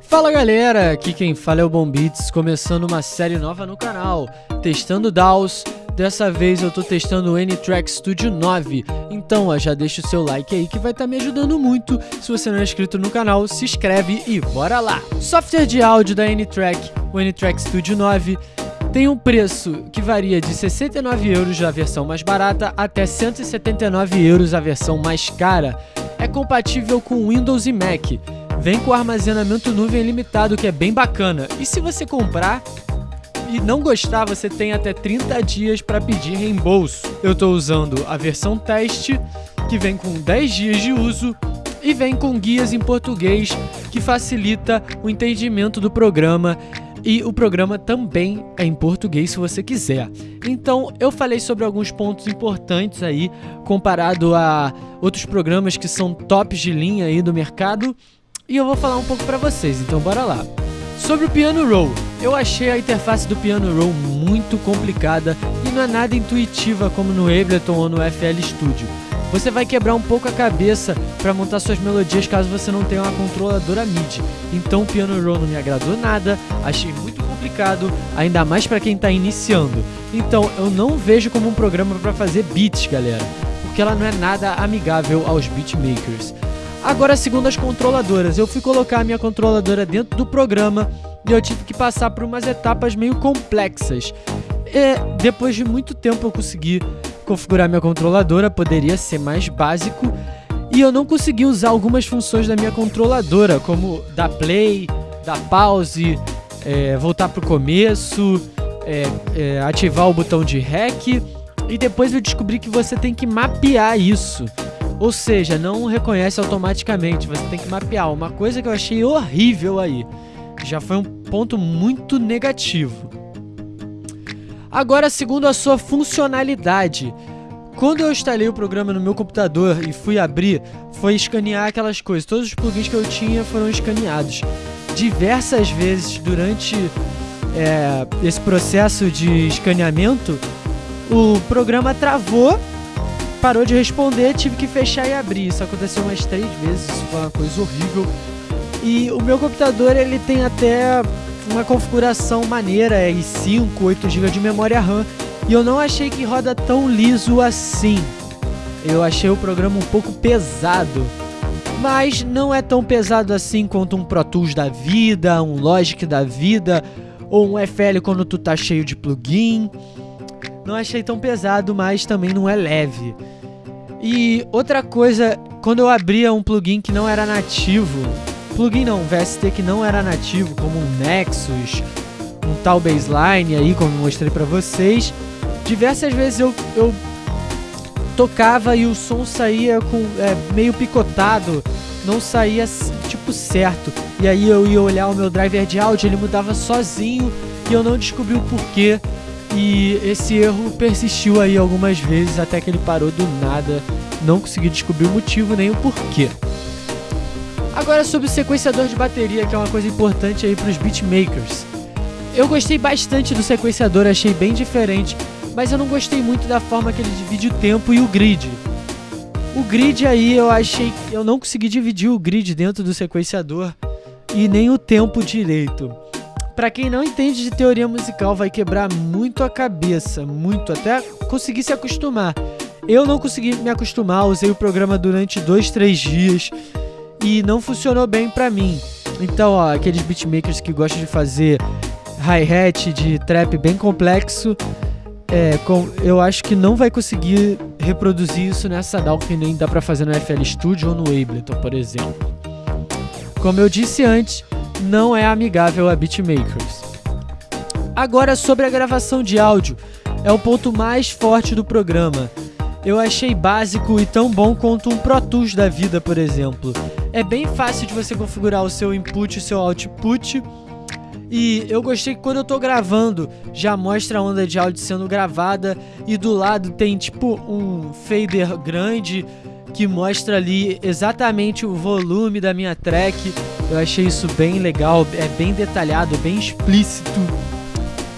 Fala galera, aqui quem fala é o Bombits, começando uma série nova no canal, testando DAWs. Dessa vez eu tô testando o N-Track Studio 9, então ó, já deixa o seu like aí que vai estar tá me ajudando muito. Se você não é inscrito no canal, se inscreve e bora lá! Software de áudio da N-Track, o N-Track Studio 9, tem um preço que varia de 69 euros a versão mais barata até 179 euros a versão mais cara. É compatível com Windows e Mac. Vem com armazenamento nuvem limitado, que é bem bacana. E se você comprar e não gostar, você tem até 30 dias para pedir reembolso. Eu estou usando a versão teste, que vem com 10 dias de uso e vem com guias em português, que facilita o entendimento do programa e o programa também é em português se você quiser. Então eu falei sobre alguns pontos importantes aí comparado a outros programas que são tops de linha aí do mercado e eu vou falar um pouco para vocês, então bora lá. Sobre o Piano Roll, eu achei a interface do Piano Roll muito complicada e não é nada intuitiva como no Ableton ou no FL Studio. Você vai quebrar um pouco a cabeça para montar suas melodias caso você não tenha uma controladora MIDI. Então o Piano Roll não me agradou nada, achei muito complicado, ainda mais para quem está iniciando. Então eu não vejo como um programa para fazer beats, galera, porque ela não é nada amigável aos beatmakers. Agora, segundo as controladoras, eu fui colocar a minha controladora dentro do programa e eu tive que passar por umas etapas meio complexas. E depois de muito tempo eu consegui configurar minha controladora, poderia ser mais básico. E eu não consegui usar algumas funções da minha controladora, como dar play, dar pause, é, voltar para o começo, é, é, ativar o botão de REC. E depois eu descobri que você tem que mapear isso. Ou seja, não reconhece automaticamente, você tem que mapear. Uma coisa que eu achei horrível aí. Já foi um ponto muito negativo. Agora, segundo a sua funcionalidade. Quando eu instalei o programa no meu computador e fui abrir, foi escanear aquelas coisas. Todos os plugins que eu tinha foram escaneados. Diversas vezes durante é, esse processo de escaneamento, o programa travou parou de responder, tive que fechar e abrir. Isso aconteceu umas três vezes, isso foi uma coisa horrível. E o meu computador ele tem até uma configuração maneira, é i5, 8 GB de memória RAM, e eu não achei que roda tão liso assim. Eu achei o programa um pouco pesado, mas não é tão pesado assim quanto um Pro Tools da vida, um Logic da vida, ou um FL quando tu tá cheio de plugin. Não achei tão pesado, mas também não é leve. E outra coisa, quando eu abria um plugin que não era nativo, plugin não, VST que não era nativo, como um Nexus, um tal baseline aí, como mostrei pra vocês, diversas vezes eu, eu tocava e o som saía com é, meio picotado, não saía tipo certo. E aí eu ia olhar o meu driver de áudio, ele mudava sozinho e eu não descobri o porquê. E esse erro persistiu aí algumas vezes até que ele parou do nada. Não consegui descobrir o motivo nem o porquê. Agora sobre o sequenciador de bateria, que é uma coisa importante aí para os beatmakers. Eu gostei bastante do sequenciador, achei bem diferente, mas eu não gostei muito da forma que ele divide o tempo e o grid. O grid aí eu achei eu não consegui dividir o grid dentro do sequenciador e nem o tempo direito. Para quem não entende de teoria musical, vai quebrar muito a cabeça, muito, até conseguir se acostumar. Eu não consegui me acostumar, usei o programa durante dois, três dias e não funcionou bem para mim. Então, ó, aqueles beatmakers que gostam de fazer hi-hat de trap bem complexo, é, com, eu acho que não vai conseguir reproduzir isso nessa DAW que nem dá pra fazer no FL Studio ou no Ableton, por exemplo. Como eu disse antes, não é amigável a beatmakers. Agora sobre a gravação de áudio, é o ponto mais forte do programa. Eu achei básico e tão bom quanto um Pro Tools da vida, por exemplo. É bem fácil de você configurar o seu input e o seu output. E eu gostei que quando eu tô gravando, já mostra a onda de áudio sendo gravada e do lado tem tipo um fader grande que mostra ali exatamente o volume da minha track. Eu achei isso bem legal, é bem detalhado, bem explícito.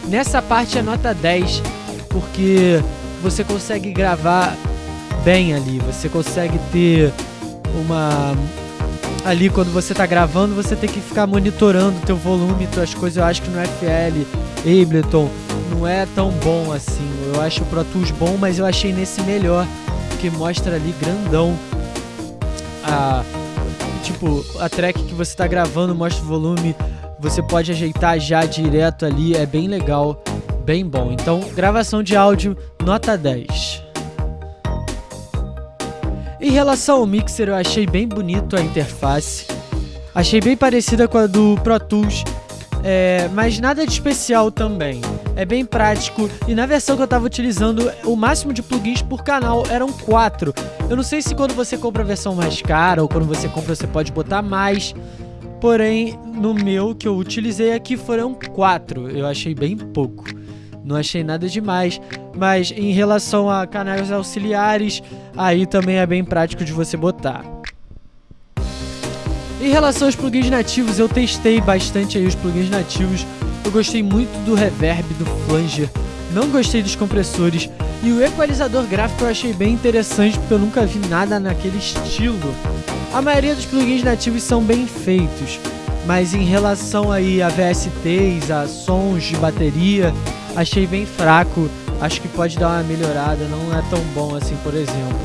Nessa parte é nota 10, porque você consegue gravar bem ali, você consegue ter uma ali quando você tá gravando, você tem que ficar monitorando o teu volume, tuas coisas. Eu acho que no FL, Ableton, não é tão bom assim. Eu acho o Pro Tools bom, mas eu achei nesse melhor, porque mostra ali grandão a tipo, a track que você tá gravando, mostra o volume, você pode ajeitar já direto ali, é bem legal, bem bom. Então, gravação de áudio, nota 10. Em relação ao mixer, eu achei bem bonito a interface. Achei bem parecida com a do Pro Tools, é, mas nada de especial também. É bem prático e na versão que eu estava utilizando, o máximo de plugins por canal eram 4. Eu não sei se quando você compra a versão mais cara ou quando você compra você pode botar mais. Porém, no meu que eu utilizei aqui foram 4. Eu achei bem pouco. Não achei nada demais, mas em relação a canais auxiliares, aí também é bem prático de você botar. Em relação aos plugins nativos, eu testei bastante aí os plugins nativos. Eu gostei muito do reverb, do flanger, não gostei dos compressores e o equalizador gráfico eu achei bem interessante porque eu nunca vi nada naquele estilo. A maioria dos plugins nativos são bem feitos, mas em relação aí a VSTs, a sons de bateria, achei bem fraco. Acho que pode dar uma melhorada, não é tão bom assim, por exemplo.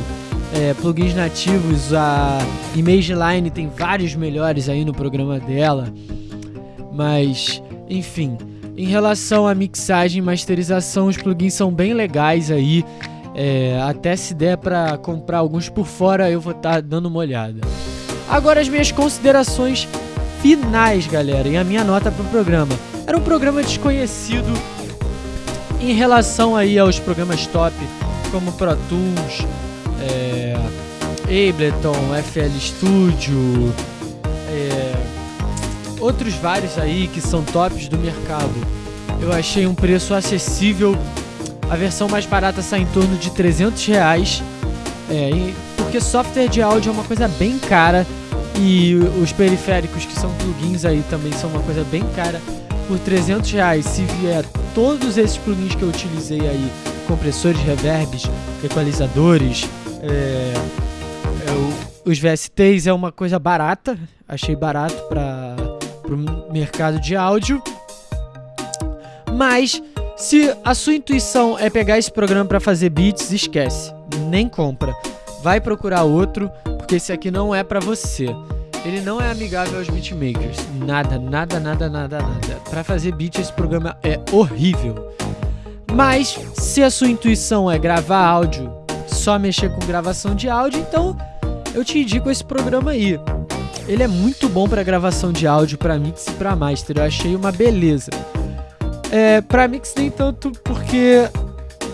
É, plugins nativos, a ImageLine tem vários melhores aí no programa dela. Mas, enfim, em relação à mixagem e masterização, os plugins são bem legais aí. É, até se der para comprar alguns por fora, eu vou estar tá dando uma olhada. Agora as minhas considerações finais, galera, e a minha nota para o programa. Era um programa desconhecido, em relação aí aos programas top, como Pro Tools, é, Ableton, FL Studio, outros vários aí que são tops do mercado, eu achei um preço acessível. A versão mais barata sai em torno de 300 reais, é, porque software de áudio é uma coisa bem cara e os periféricos que são plugins aí também são uma coisa bem cara. Por 300 reais, se vier todos esses plugins que eu utilizei aí, compressores, reverbs, equalizadores, é, é, os VSTs é uma coisa barata, achei barato para o mercado de áudio. Mas se a sua intuição é pegar esse programa para fazer beats, esquece, nem compra. Vai procurar outro, porque esse aqui não é para você. Ele não é amigável aos beatmakers. Nada, nada, nada, nada, nada. Para fazer beat, esse programa é horrível. Mas, se a sua intuição é gravar áudio, só mexer com gravação de áudio, então eu te indico esse programa aí. Ele é muito bom para gravação de áudio, para mix e para master. Eu achei uma beleza. É, para mix nem tanto porque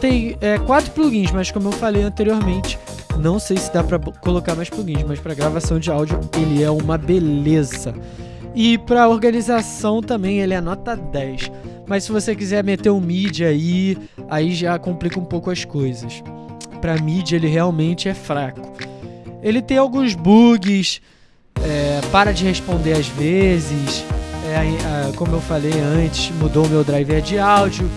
tem é, quatro plugins, mas como eu falei anteriormente, não sei se dá para colocar mais plugins, mas para gravação de áudio ele é uma beleza. E para organização também ele é nota 10. Mas se você quiser meter um MIDI aí, aí já complica um pouco as coisas. Para MIDI ele realmente é fraco. Ele tem alguns bugs, é, para de responder às vezes, é, como eu falei antes, mudou o meu driver de áudio,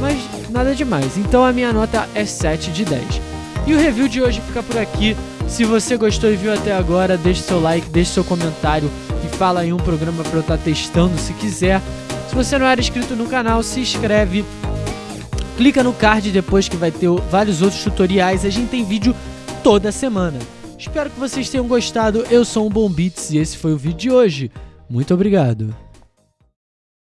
mas nada demais. Então a minha nota é 7 de 10. E o review de hoje fica por aqui. Se você gostou e viu até agora, deixe seu like, deixe seu comentário e fala aí um programa para eu estar tá testando se quiser. Se você não era inscrito no canal, se inscreve. Clica no card depois que vai ter vários outros tutoriais. A gente tem vídeo toda semana. Espero que vocês tenham gostado. Eu sou o Bom Beats e esse foi o vídeo de hoje. Muito obrigado.